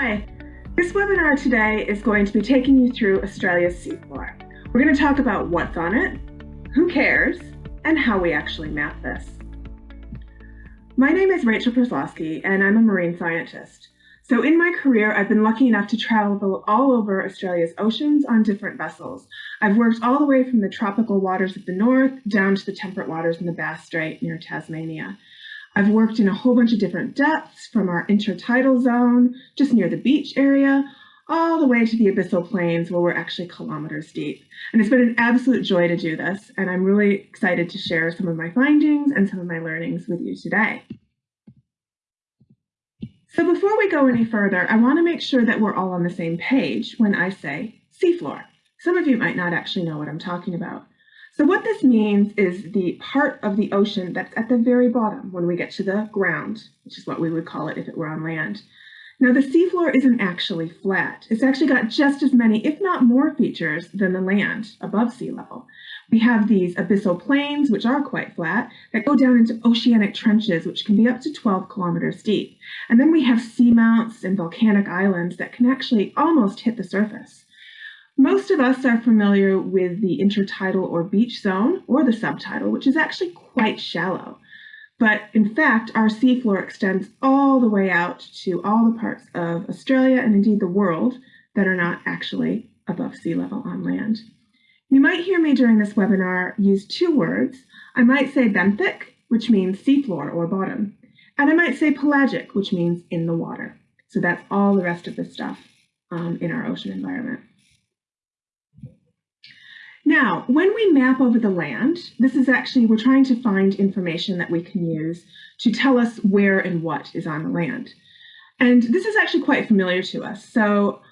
Hi, this webinar today is going to be taking you through Australia's seafloor. We're going to talk about what's on it, who cares, and how we actually map this. My name is Rachel Przeslawski, and I'm a marine scientist. So in my career, I've been lucky enough to travel all over Australia's oceans on different vessels. I've worked all the way from the tropical waters of the north down to the temperate waters in the Bass Strait near Tasmania. I've worked in a whole bunch of different depths from our intertidal zone, just near the beach area, all the way to the abyssal plains where we're actually kilometers deep. And it's been an absolute joy to do this, and I'm really excited to share some of my findings and some of my learnings with you today. So before we go any further, I want to make sure that we're all on the same page when I say seafloor. Some of you might not actually know what I'm talking about. So what this means is the part of the ocean that's at the very bottom when we get to the ground, which is what we would call it if it were on land. Now the seafloor isn't actually flat. It's actually got just as many, if not more features than the land above sea level. We have these abyssal plains, which are quite flat, that go down into oceanic trenches, which can be up to 12 kilometers deep. And then we have seamounts and volcanic islands that can actually almost hit the surface. Most of us are familiar with the intertidal or beach zone, or the subtidal, which is actually quite shallow. But in fact, our seafloor extends all the way out to all the parts of Australia and indeed the world that are not actually above sea level on land. You might hear me during this webinar use two words. I might say benthic, which means seafloor or bottom, and I might say pelagic, which means in the water. So that's all the rest of the stuff um, in our ocean environment. Now, when we map over the land, this is actually, we're trying to find information that we can use to tell us where and what is on the land. And this is actually quite familiar to us. So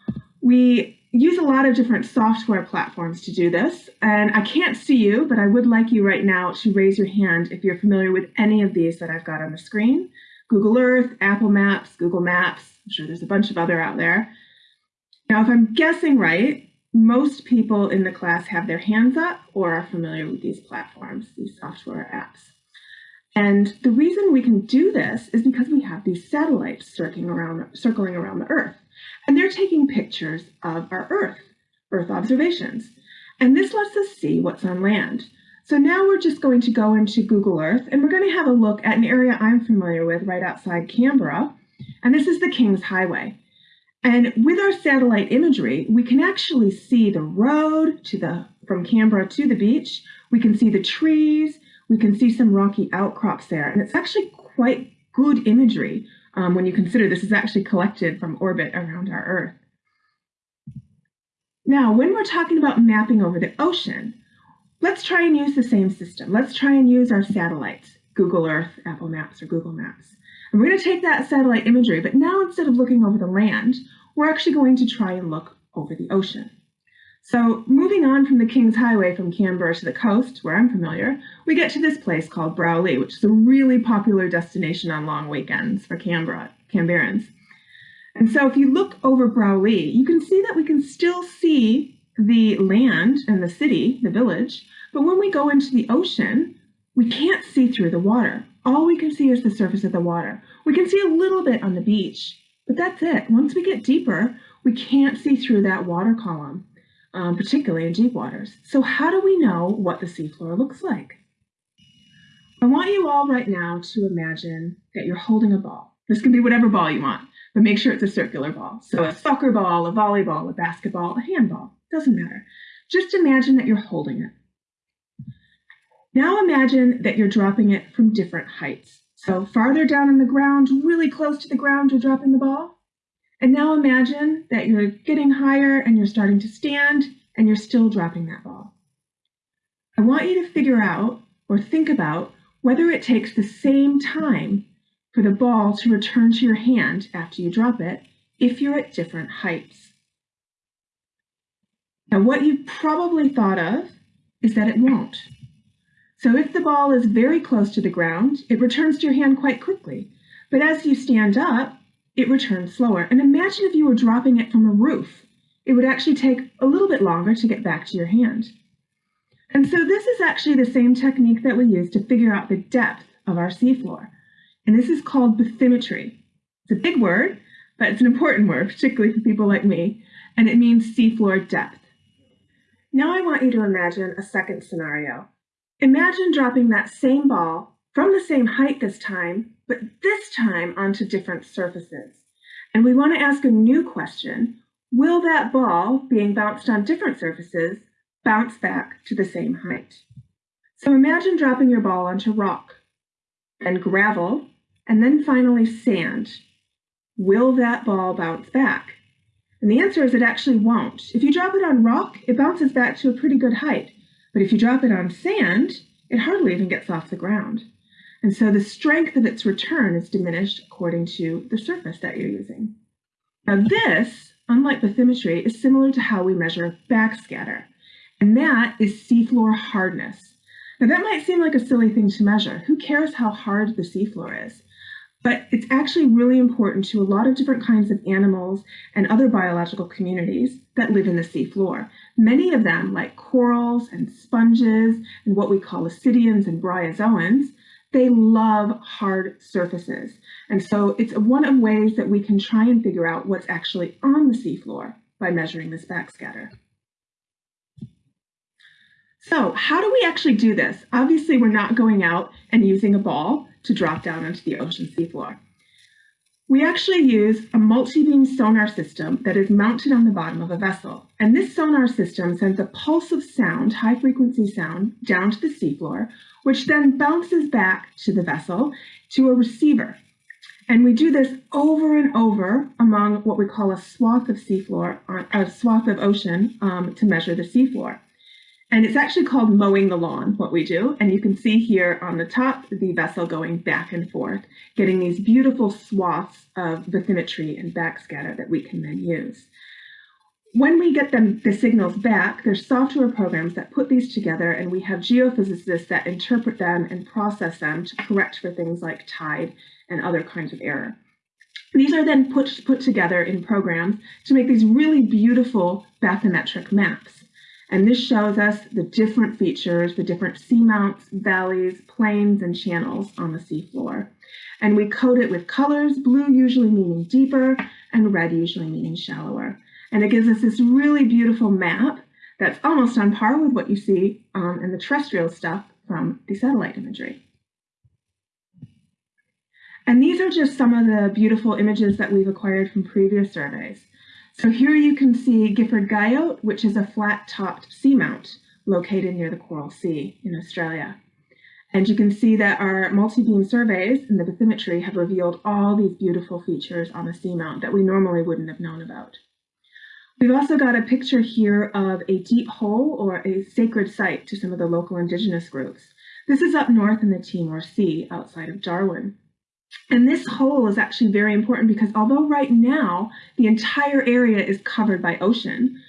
we use a lot of different software platforms to do this. And I can't see you, but I would like you right now to raise your hand if you're familiar with any of these that I've got on the screen. Google Earth, Apple Maps, Google Maps. I'm sure there's a bunch of other out there. Now, if I'm guessing right, most people in the class have their hands up or are familiar with these platforms, these software apps. And the reason we can do this is because we have these satellites circling around, circling around the Earth. And they're taking pictures of our Earth, Earth observations. And this lets us see what's on land. So now we're just going to go into Google Earth and we're going to have a look at an area I'm familiar with right outside Canberra. And this is the King's Highway. And with our satellite imagery, we can actually see the road to the from Canberra to the beach. We can see the trees. We can see some rocky outcrops there. And it's actually quite good imagery um, when you consider this is actually collected from orbit around our Earth. Now, when we're talking about mapping over the ocean, let's try and use the same system. Let's try and use our satellites, Google Earth, Apple Maps, or Google Maps. We're going to take that satellite imagery, but now instead of looking over the land, we're actually going to try and look over the ocean. So moving on from the King's Highway from Canberra to the coast, where I'm familiar, we get to this place called Broulee, which is a really popular destination on long weekends for Canberra, Canberrans. And so if you look over Broulee, you can see that we can still see the land and the city, the village, but when we go into the ocean, we can't see through the water. All we can see is the surface of the water. We can see a little bit on the beach, but that's it. Once we get deeper, we can't see through that water column um, particularly in deep waters. So how do we know what the seafloor looks like? I want you all right now to imagine that you're holding a ball. This can be whatever ball you want, but make sure it's a circular ball. So a soccer ball, a volleyball, a basketball, a handball, doesn't matter. Just imagine that you're holding it. Now imagine that you're dropping it from different heights. So farther down on the ground, really close to the ground, you're dropping the ball. And now imagine that you're getting higher and you're starting to stand and you're still dropping that ball. I want you to figure out or think about whether it takes the same time for the ball to return to your hand after you drop it if you're at different heights. Now, what you probably thought of is that it won't. So if the ball is very close to the ground, it returns to your hand quite quickly. But as you stand up, it returns slower. And imagine if you were dropping it from a roof. It would actually take a little bit longer to get back to your hand. And so this is actually the same technique that we use to figure out the depth of our seafloor. And this is called bathymetry. It's a big word, but it's an important word, particularly for people like me, and it means seafloor depth. Now I want you to imagine a second scenario. Imagine dropping that same ball from the same height this time, but this time onto different surfaces. And we want to ask a new question. Will that ball, being bounced on different surfaces, bounce back to the same height? So imagine dropping your ball onto rock, then gravel, and then finally sand. Will that ball bounce back? And the answer is it actually won't. If you drop it on rock, it bounces back to a pretty good height. But if you drop it on sand, it hardly even gets off the ground. And so the strength of its return is diminished according to the surface that you're using. Now this, unlike bathymetry, is similar to how we measure backscatter. And that is seafloor hardness. Now that might seem like a silly thing to measure. Who cares how hard the seafloor is? But it's actually really important to a lot of different kinds of animals and other biological communities that live in the seafloor. Many of them, like corals and sponges and what we call ascidians and bryozoans, they love hard surfaces. And so it's one of ways that we can try and figure out what's actually on the seafloor by measuring this backscatter. So how do we actually do this? Obviously, we're not going out and using a ball to drop down onto the ocean seafloor. We actually use a multi-beam sonar system that is mounted on the bottom of a vessel. And this sonar system sends a pulse of sound, high frequency sound, down to the seafloor, which then bounces back to the vessel to a receiver. And we do this over and over among what we call a swath of seafloor, a swath of ocean um, to measure the seafloor. And it's actually called mowing the lawn, what we do. And you can see here on the top, the vessel going back and forth, getting these beautiful swaths of bathymetry and backscatter that we can then use. When we get them the signals back, there's software programs that put these together, and we have geophysicists that interpret them and process them to correct for things like tide and other kinds of error. These are then put, put together in programs to make these really beautiful bathymetric maps. And this shows us the different features, the different seamounts, valleys, plains, and channels on the seafloor. And we code it with colors, blue usually meaning deeper, and red usually meaning shallower. And it gives us this really beautiful map that's almost on par with what you see um, in the terrestrial stuff from the satellite imagery. And these are just some of the beautiful images that we've acquired from previous surveys. So here you can see Gifford Guyot, which is a flat-topped seamount located near the Coral Sea in Australia. And you can see that our multi-beam surveys in the bathymetry have revealed all these beautiful features on the seamount that we normally wouldn't have known about. We've also got a picture here of a deep hole or a sacred site to some of the local indigenous groups. This is up north in the Timor Sea outside of Darwin. And this hole is actually very important because although right now the entire area is covered by ocean,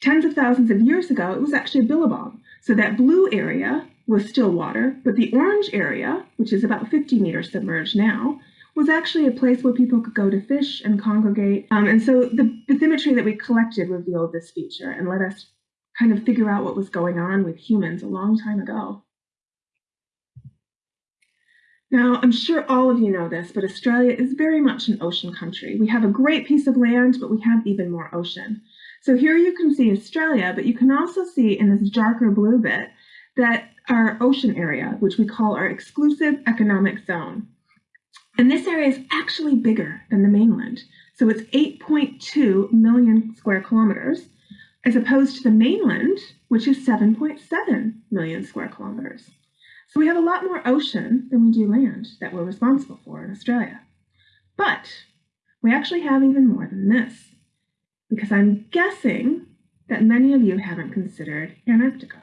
tens of thousands of years ago it was actually a billabong. So that blue area was still water, but the orange area, which is about 50 meters submerged now, was actually a place where people could go to fish and congregate. Um, and so the bathymetry that we collected revealed this feature and let us kind of figure out what was going on with humans a long time ago. Now, I'm sure all of you know this, but Australia is very much an ocean country. We have a great piece of land, but we have even more ocean. So here you can see Australia, but you can also see in this darker blue bit that our ocean area, which we call our exclusive economic zone. And this area is actually bigger than the mainland. So it's 8.2 million square kilometers, as opposed to the mainland, which is 7.7 million square kilometers. So we have a lot more ocean than we do land that we're responsible for in Australia. But we actually have even more than this, because I'm guessing that many of you haven't considered Antarctica.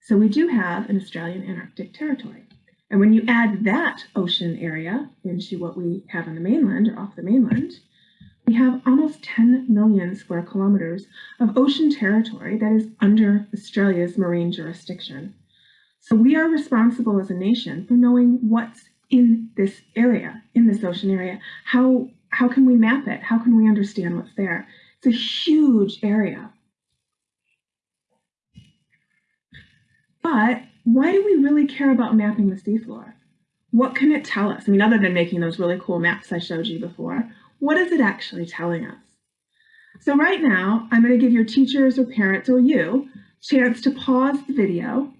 So we do have an Australian Antarctic territory. And when you add that ocean area into what we have on the mainland or off the mainland, we have almost 10 million square kilometers of ocean territory that is under Australia's marine jurisdiction. So we are responsible as a nation for knowing what's in this area, in this ocean area. How, how can we map it? How can we understand what's there? It's a huge area. But why do we really care about mapping the seafloor? What can it tell us? I mean, other than making those really cool maps I showed you before, what is it actually telling us? So right now, I'm going to give your teachers or parents or you chance to pause the video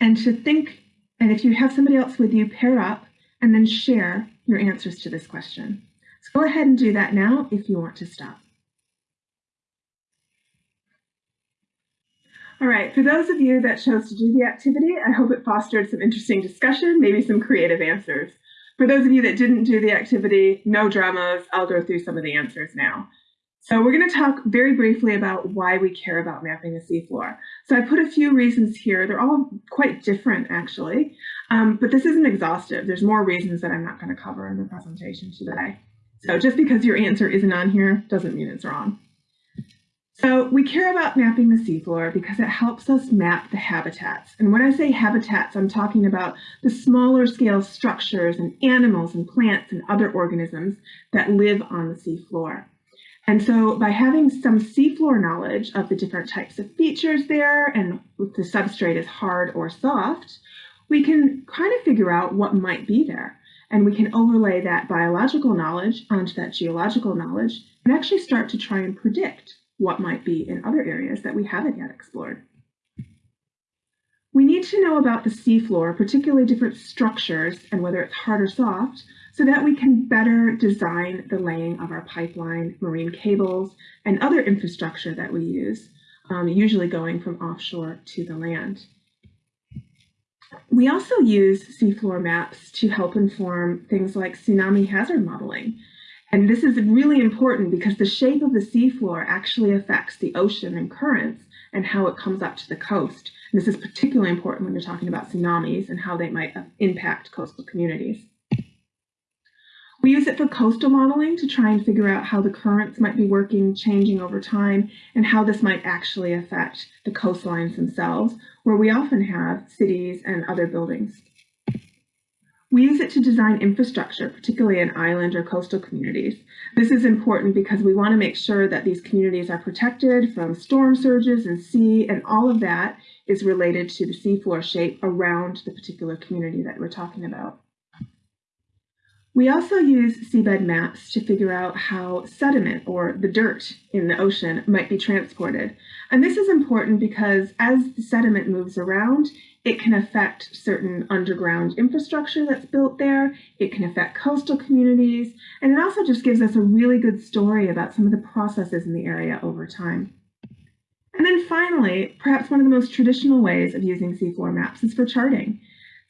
and to think, and if you have somebody else with you, pair up and then share your answers to this question. So go ahead and do that now if you want to stop. All right, for those of you that chose to do the activity, I hope it fostered some interesting discussion, maybe some creative answers. For those of you that didn't do the activity, no dramas, I'll go through some of the answers now. So we're going to talk very briefly about why we care about mapping the seafloor. So I put a few reasons here. They're all quite different, actually, um, but this isn't exhaustive. There's more reasons that I'm not going to cover in the presentation today. So just because your answer isn't on here doesn't mean it's wrong. So we care about mapping the seafloor because it helps us map the habitats. And when I say habitats, I'm talking about the smaller scale structures and animals and plants and other organisms that live on the seafloor. And so by having some seafloor knowledge of the different types of features there and if the substrate is hard or soft, we can kind of figure out what might be there. And we can overlay that biological knowledge onto that geological knowledge and actually start to try and predict what might be in other areas that we haven't yet explored. We need to know about the seafloor, particularly different structures and whether it's hard or soft, so that we can better design the laying of our pipeline, marine cables, and other infrastructure that we use, um, usually going from offshore to the land. We also use seafloor maps to help inform things like tsunami hazard modeling. And this is really important because the shape of the seafloor actually affects the ocean and currents and how it comes up to the coast. And this is particularly important when you're talking about tsunamis and how they might impact coastal communities. We use it for coastal modeling to try and figure out how the currents might be working, changing over time, and how this might actually affect the coastlines themselves, where we often have cities and other buildings. We use it to design infrastructure, particularly in island or coastal communities. This is important because we want to make sure that these communities are protected from storm surges and sea, and all of that is related to the seafloor shape around the particular community that we're talking about. We also use seabed maps to figure out how sediment or the dirt in the ocean might be transported. And this is important because as the sediment moves around, it can affect certain underground infrastructure that's built there. It can affect coastal communities. And it also just gives us a really good story about some of the processes in the area over time. And then finally, perhaps one of the most traditional ways of using seafloor maps is for charting.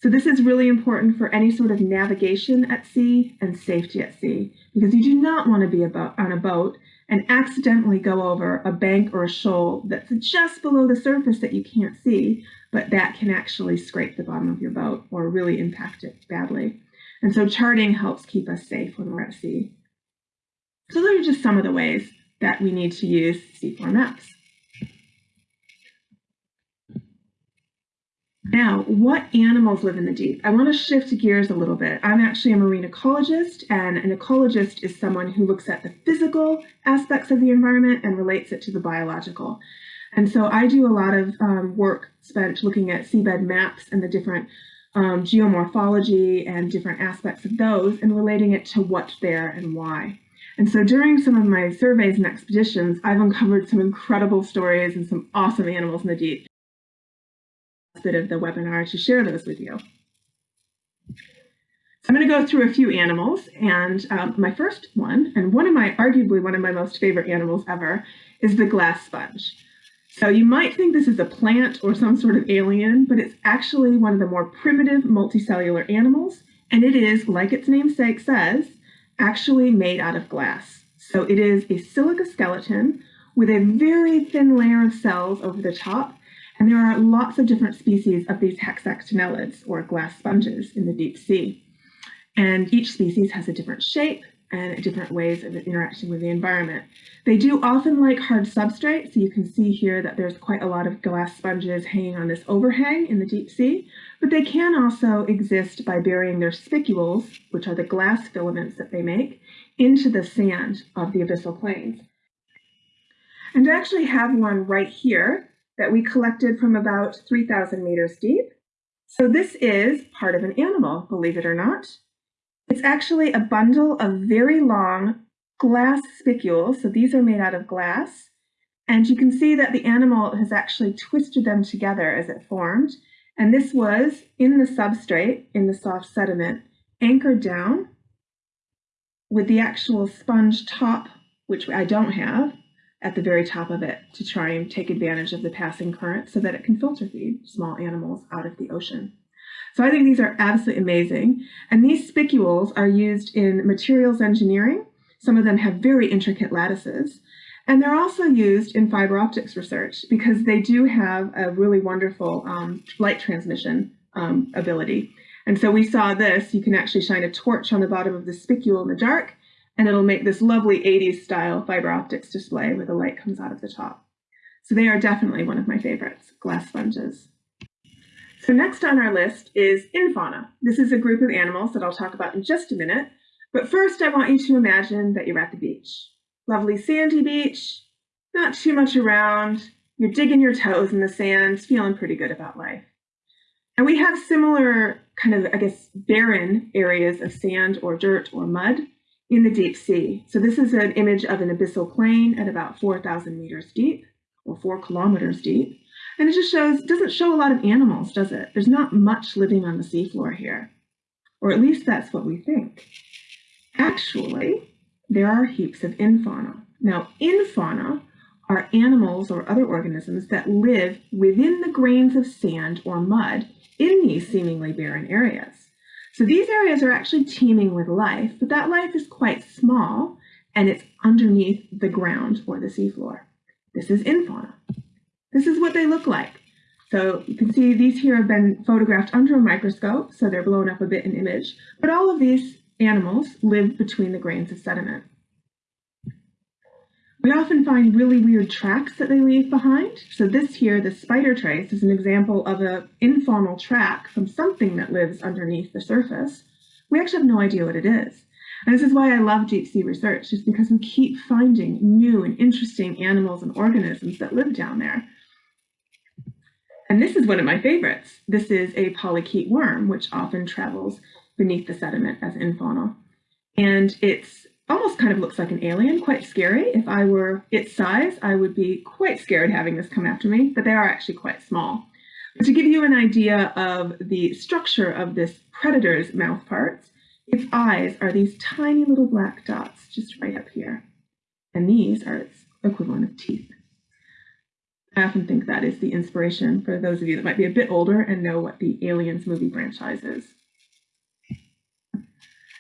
So this is really important for any sort of navigation at sea and safety at sea, because you do not want to be on a boat and accidentally go over a bank or a shoal that's just below the surface that you can't see, but that can actually scrape the bottom of your boat or really impact it badly. And so charting helps keep us safe when we're at sea. So those are just some of the ways that we need to use seafloor maps. Now, what animals live in the deep? I want to shift gears a little bit. I'm actually a marine ecologist, and an ecologist is someone who looks at the physical aspects of the environment and relates it to the biological. And so I do a lot of um, work spent looking at seabed maps and the different um, geomorphology and different aspects of those and relating it to what's there and why. And so during some of my surveys and expeditions, I've uncovered some incredible stories and some awesome animals in the deep. Bit of the webinar to share those with you. So I'm going to go through a few animals, and um, my first one, and one of my, arguably one of my most favorite animals ever, is the glass sponge. So you might think this is a plant or some sort of alien, but it's actually one of the more primitive multicellular animals, and it is, like its namesake says, actually made out of glass. So it is a silica skeleton with a very thin layer of cells over the top, and there are lots of different species of these hexactinellids, or glass sponges, in the deep sea. And each species has a different shape, and different ways of interacting with the environment. They do often like hard substrate, so you can see here that there's quite a lot of glass sponges hanging on this overhang in the deep sea, but they can also exist by burying their spicules, which are the glass filaments that they make, into the sand of the abyssal plains. And I actually have one right here that we collected from about 3,000 meters deep. So this is part of an animal, believe it or not. It's actually a bundle of very long glass spicules. So these are made out of glass. And you can see that the animal has actually twisted them together as it formed. And this was in the substrate, in the soft sediment, anchored down with the actual sponge top, which I don't have, at the very top of it to try and take advantage of the passing current so that it can filter feed small animals out of the ocean. So I think these are absolutely amazing. And these spicules are used in materials engineering. Some of them have very intricate lattices. And they're also used in fiber optics research because they do have a really wonderful um, light transmission um, ability. And so we saw this, you can actually shine a torch on the bottom of the spicule in the dark, and it'll make this lovely 80s style fiber optics display where the light comes out of the top. So they are definitely one of my favorites, glass sponges. So next on our list is infauna. This is a group of animals that I'll talk about in just a minute. But first, I want you to imagine that you're at the beach. Lovely sandy beach, not too much around. You're digging your toes in the sand, feeling pretty good about life. And we have similar kind of, I guess, barren areas of sand or dirt or mud in the deep sea. So this is an image of an abyssal plain at about 4,000 meters deep or four kilometers deep. And it just shows, doesn't show a lot of animals, does it? There's not much living on the seafloor here. Or at least that's what we think. Actually, there are heaps of infauna. Now, infauna are animals or other organisms that live within the grains of sand or mud in these seemingly barren areas. So these areas are actually teeming with life, but that life is quite small and it's underneath the ground or the seafloor. This is infauna. This is what they look like. So you can see these here have been photographed under a microscope, so they're blown up a bit in image, but all of these animals live between the grains of sediment. We often find really weird tracks that they leave behind. So this here, the spider trace, is an example of an infaunal track from something that lives underneath the surface. We actually have no idea what it is. And this is why I love deep sea research, is because we keep finding new and interesting animals and organisms that live down there. And this is one of my favorites. This is a polychaete worm, which often travels beneath the sediment as infaunal. And it's almost kind of looks like an alien, quite scary. If I were its size, I would be quite scared having this come after me, but they are actually quite small. But to give you an idea of the structure of this predator's mouth parts, its eyes are these tiny little black dots just right up here. And these are its equivalent of teeth. I often think that is the inspiration for those of you that might be a bit older and know what the Aliens movie franchise is.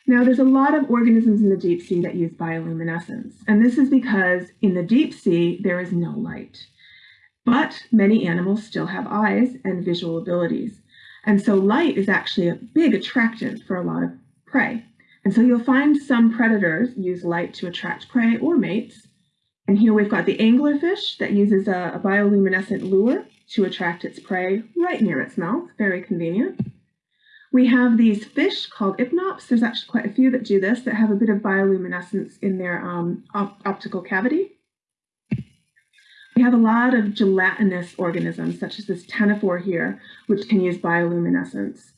Now, there's a lot of organisms in the deep sea that use bioluminescence, and this is because in the deep sea, there is no light. But many animals still have eyes and visual abilities. And so light is actually a big attractant for a lot of prey. And so you'll find some predators use light to attract prey or mates, and here we've got the anglerfish that uses a, a bioluminescent lure to attract its prey right near its mouth, very convenient. We have these fish called ipnops. There's actually quite a few that do this that have a bit of bioluminescence in their um, op optical cavity. We have a lot of gelatinous organisms, such as this ctenophore here, which can use bioluminescence.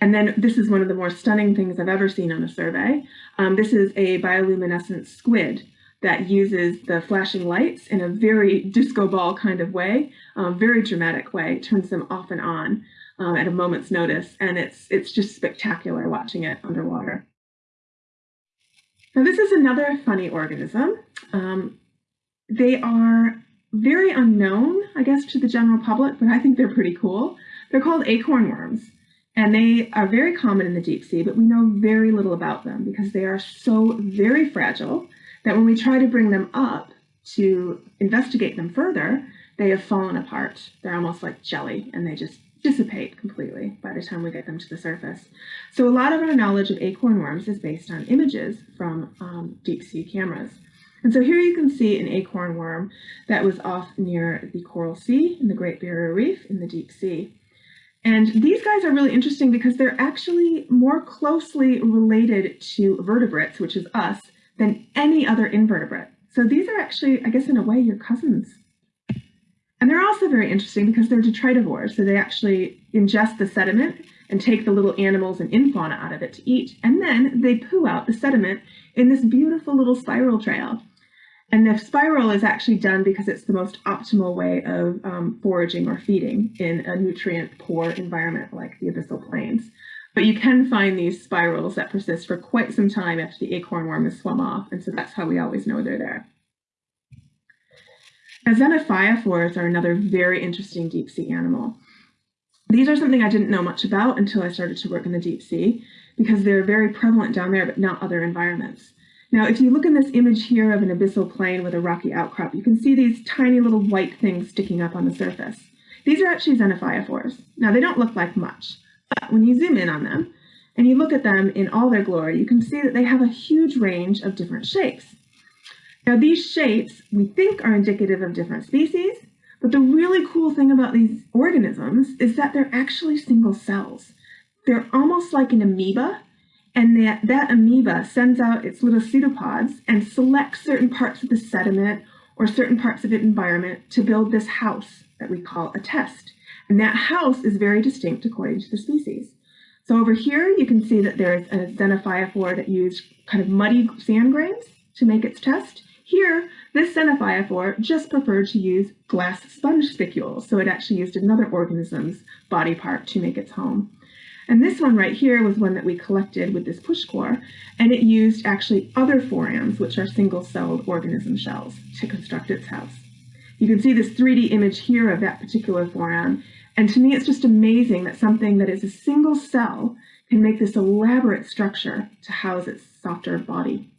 And then this is one of the more stunning things I've ever seen on a survey. Um, this is a bioluminescent squid that uses the flashing lights in a very disco ball kind of way, um, very dramatic way, turns them off and on um, at a moment's notice, and it's it's just spectacular watching it underwater. Now this is another funny organism. Um, they are very unknown, I guess, to the general public, but I think they're pretty cool. They're called acorn worms. And they are very common in the deep sea, but we know very little about them because they are so very fragile that when we try to bring them up to investigate them further, they have fallen apart. They're almost like jelly and they just dissipate completely by the time we get them to the surface. So a lot of our knowledge of acorn worms is based on images from um, deep sea cameras. And so here you can see an acorn worm that was off near the Coral Sea in the Great Barrier Reef in the deep sea. And these guys are really interesting because they're actually more closely related to vertebrates, which is us, than any other invertebrate. So these are actually, I guess in a way, your cousins. And they're also very interesting because they're detritivores. So they actually ingest the sediment and take the little animals and infauna out of it to eat. And then they poo out the sediment in this beautiful little spiral trail. And the spiral is actually done because it's the most optimal way of um, foraging or feeding in a nutrient poor environment like the abyssal plains. But you can find these spirals that persist for quite some time after the acorn worm has swum off, and so that's how we always know they're there. Now, xenophyophores are another very interesting deep sea animal. These are something I didn't know much about until I started to work in the deep sea because they're very prevalent down there, but not other environments. Now, if you look in this image here of an abyssal plain with a rocky outcrop, you can see these tiny little white things sticking up on the surface. These are actually xenophyophores. Now, they don't look like much, but when you zoom in on them and you look at them in all their glory, you can see that they have a huge range of different shapes. Now, these shapes we think are indicative of different species, but the really cool thing about these organisms is that they're actually single cells. They're almost like an amoeba and that, that amoeba sends out its little pseudopods and selects certain parts of the sediment or certain parts of its environment to build this house that we call a test. And that house is very distinct according to the species. So over here, you can see that there's a xenophyophore that used kind of muddy sand grains to make its test. Here, this xenophyophore just preferred to use glass sponge spicules, so it actually used another organism's body part to make its home. And this one right here was one that we collected with this push core, and it used actually other forams, which are single-celled organism shells, to construct its house. You can see this 3D image here of that particular foram, and to me it's just amazing that something that is a single cell can make this elaborate structure to house its softer body.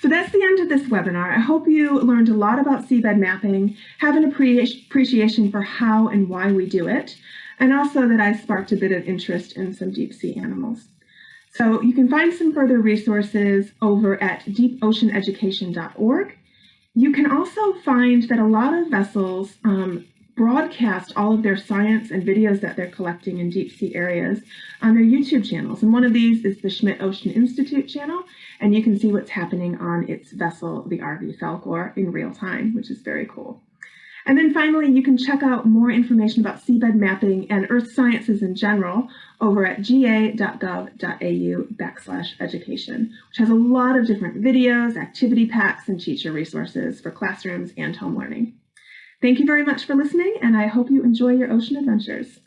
So that's the end of this webinar. I hope you learned a lot about seabed mapping, have an appreciation for how and why we do it, and also that I sparked a bit of interest in some deep sea animals. So you can find some further resources over at deepoceaneducation.org. You can also find that a lot of vessels um, broadcast all of their science and videos that they're collecting in deep sea areas on their YouTube channels. And one of these is the Schmidt Ocean Institute channel, and you can see what's happening on its vessel, the RV Falkor, in real time, which is very cool. And then finally, you can check out more information about seabed mapping and earth sciences in general over at ga.gov.au backslash education, which has a lot of different videos, activity packs, and teacher resources for classrooms and home learning. Thank you very much for listening, and I hope you enjoy your ocean adventures.